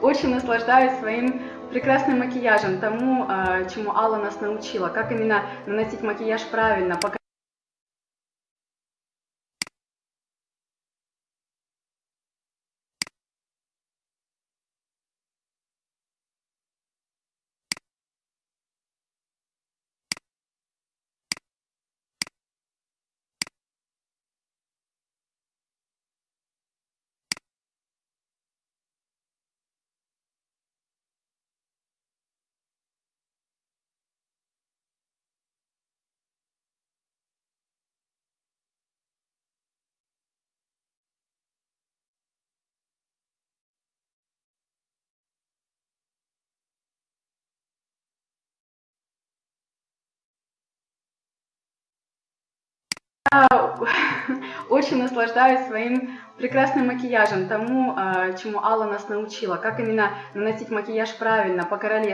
очень наслаждаюсь своим прекрасным макияжем, тому, а, чему Алла нас научила, как именно наносить макияж правильно, очень наслаждаюсь своим прекрасным макияжем, тому, а, чему Алла нас научила, как именно наносить макияж правильно, по-королевски.